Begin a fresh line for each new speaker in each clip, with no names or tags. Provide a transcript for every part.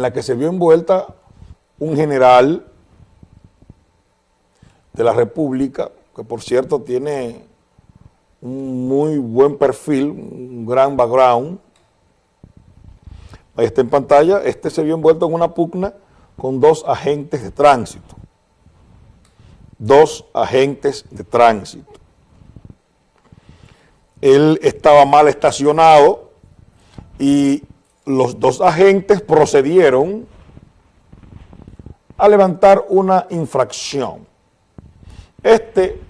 en la que se vio envuelta un general de la República, que por cierto tiene un muy buen perfil, un gran background. Ahí está en pantalla, este se vio envuelto en una pugna con dos agentes de tránsito. Dos agentes de tránsito. Él estaba mal estacionado y los dos agentes procedieron a levantar una infracción. Este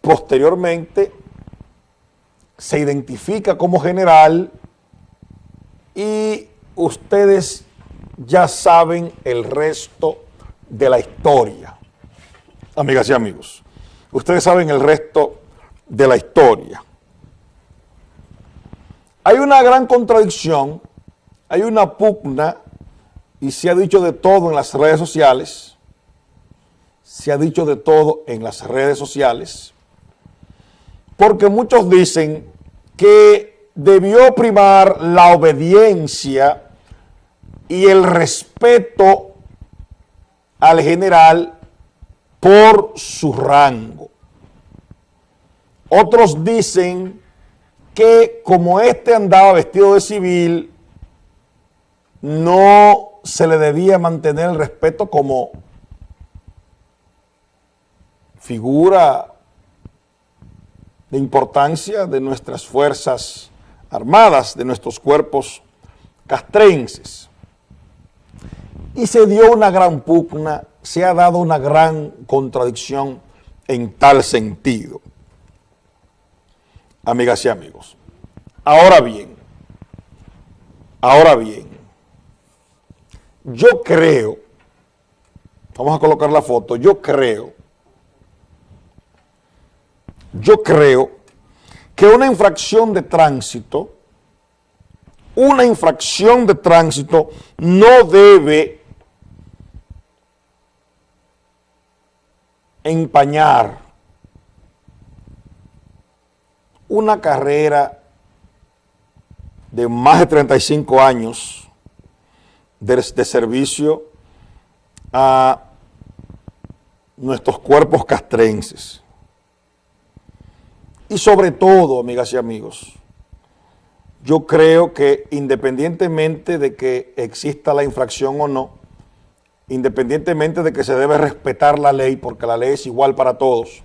posteriormente se identifica como general y ustedes ya saben el resto de la historia. Amigas y amigos, ustedes saben el resto de la historia. Hay una gran contradicción, hay una pugna y se ha dicho de todo en las redes sociales, se ha dicho de todo en las redes sociales, porque muchos dicen que debió primar la obediencia y el respeto al general por su rango. Otros dicen que como este andaba vestido de civil, no se le debía mantener el respeto como figura de importancia de nuestras fuerzas armadas, de nuestros cuerpos castrenses. Y se dio una gran pugna, se ha dado una gran contradicción en tal sentido amigas y amigos. Ahora bien, ahora bien, yo creo, vamos a colocar la foto, yo creo, yo creo que una infracción de tránsito, una infracción de tránsito no debe empañar una carrera de más de 35 años de, servicio a nuestros cuerpos castrenses. Y sobre todo, amigas y amigos, yo creo que independientemente de que exista la infracción o no, independientemente de que se debe respetar la ley, porque la ley es igual para todos,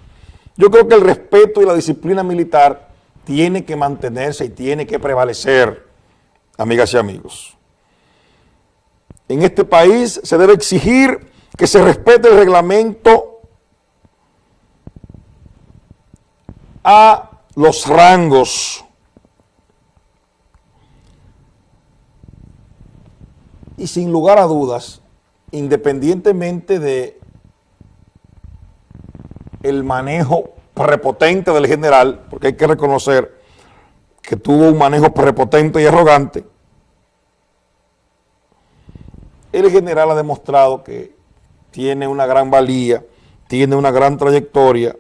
yo creo que el respeto y la disciplina militar tiene que mantenerse y tiene que prevalecer, amigas y amigos. En este país se debe exigir que se respete el reglamento a los rangos. Y sin lugar a dudas, independientemente de el manejo prepotente del general, porque hay que reconocer que tuvo un manejo prepotente y arrogante, el general ha demostrado que tiene una gran valía, tiene una gran trayectoria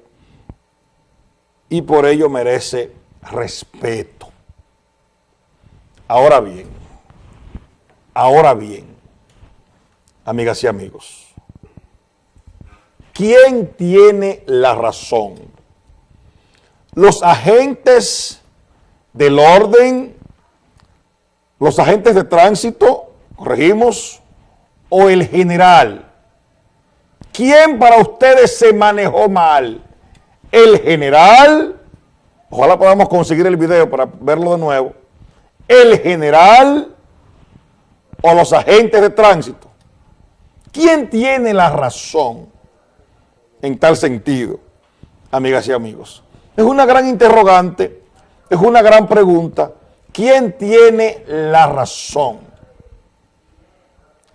y por ello merece respeto. Ahora bien, ahora bien, amigas y amigos, ¿quién tiene la razón? Los agentes del orden, los agentes de tránsito, corregimos, o el general. ¿Quién para ustedes se manejó mal? ¿El general? Ojalá podamos conseguir el video para verlo de nuevo. ¿El general o los agentes de tránsito? ¿Quién tiene la razón en tal sentido, amigas y amigos? Es una gran interrogante, es una gran pregunta. ¿Quién tiene la razón?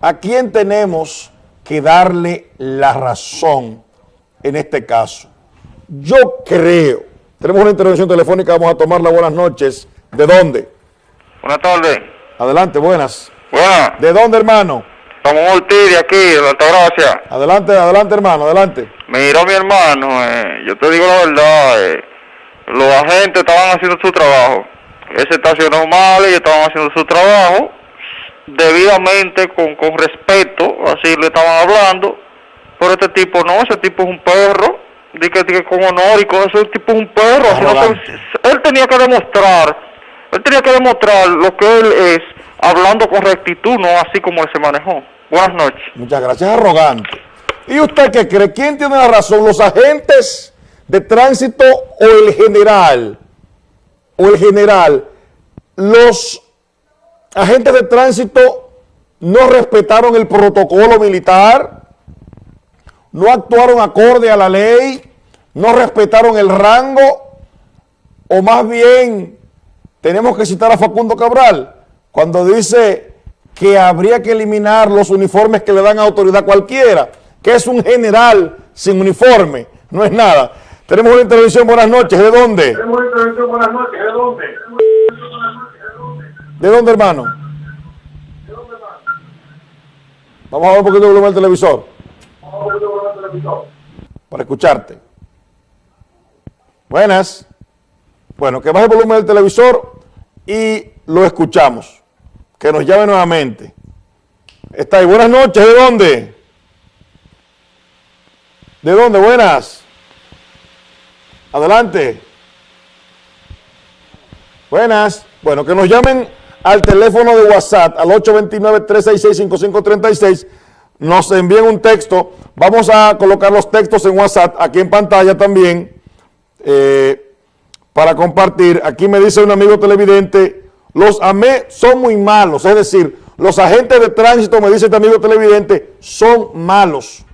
¿A quién tenemos que darle la razón en este caso? Yo creo, tenemos una intervención telefónica, vamos a tomarla. Buenas noches. ¿De dónde?
Buenas tardes.
Adelante, buenas.
Buenas.
¿De dónde, hermano?
Estamos Ortiz de aquí, de Altagracia.
Adelante, adelante, hermano, adelante.
Mira, mi hermano, eh, yo te digo la verdad, eh, los agentes estaban haciendo su trabajo. Él se estacionó mal, ellos estaban haciendo su trabajo, debidamente, con, con respeto, así le estaban hablando, pero este tipo no, ese tipo es un perro, di que, di que con honor y con eso, ese tipo es un perro, así no se-
Arrogante.
él tenía que demostrar, él tenía que demostrar lo que él es, hablando con rectitud, no así como él se manejó. Buenas noches.
Muchas gracias, arrogante. ¿Y usted qué cree? ¿Quién tiene la razón? ¿Los agentes de tránsito o el general? O el general. Los agentes de tránsito no respetaron el protocolo militar, no actuaron acorde a la ley, no respetaron el rango, o más bien tenemos que citar a Facundo Cabral cuando dice que habría que eliminar los uniformes que le dan autoridad cualquiera, que es un general sin uniforme, no es nada. Tenemos una intervención, buenas noches, ¿de dónde?
Buenas noches, ¿de dónde?
¿De dónde, hermano? Vamos a ver un poquito de volumen del televisor para escucharte. Buenas. Bueno, que baje el volumen del televisor y lo escuchamos. Que nos llame nuevamente. Está ahí. Buenas noches. ¿De dónde? ¿De dónde? Buenas. Adelante. Buenas. Bueno, que nos llamen al teléfono de WhatsApp al 829-366-5536. Nos envíen un texto. Vamos a colocar los textos en WhatsApp aquí en pantalla también eh, para compartir. Aquí me dice un amigo televidente, los AME son muy malos. Es decir, los agentes de tránsito, me dice este amigo televidente, son malos.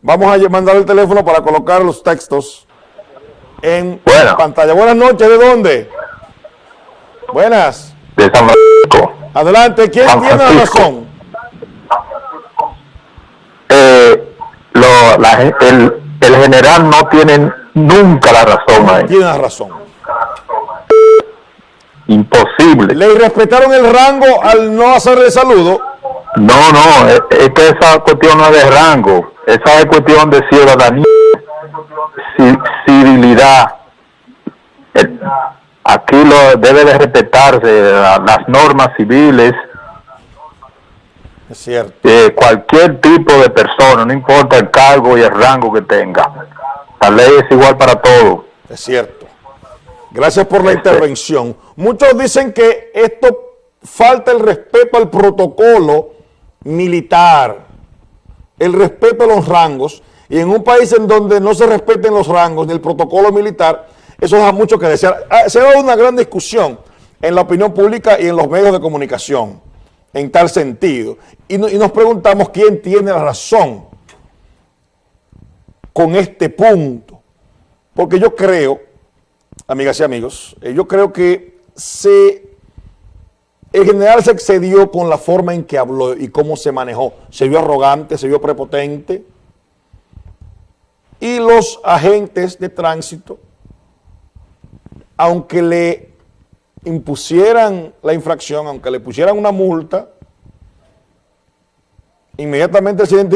Vamos a mandar el teléfono para colocar los textos en
Bueno.
pantalla. Buenas noches, ¿de dónde? Buenas.
de San Francisco.
Adelante, ¿quién tiene la razón?
Eh, lo- la el, el general no tiene nunca la razón ahí.
Tiene la razón.
Imposible.
Le irrespetaron el rango al no hacerle saludo.
No, no, es, es que esa cuestión no es de rango. Esa es cuestión de ciudadanía, ci- civilidad. Aquí lo debe de respetarse la- las normas civiles.
Es cierto.
eh, cualquier tipo de persona, no importa el cargo y el rango que tenga. La ley es igual para todos.
Es cierto. Gracias por la
Este-
intervención. Muchos dicen que esto falta el respeto al protocolo militar, el respeto a los rangos, y en un país en donde no se respeten los rangos ni el protocolo militar, eso deja mucho que desear. Ah, Se dado una gran discusión en la opinión pública y en los medios de comunicación en tal sentido. Y nos preguntamos quién tiene la razón con este punto. Porque yo creo, amigas y amigos, eh, yo creo que se, el general se excedió con la forma en que habló y cómo se manejó. Se vio arrogante, se vio prepotente. Y los agentes de tránsito, aunque le impusieran la infracción, aunque le pusieran una multa, inmediatamente se identificó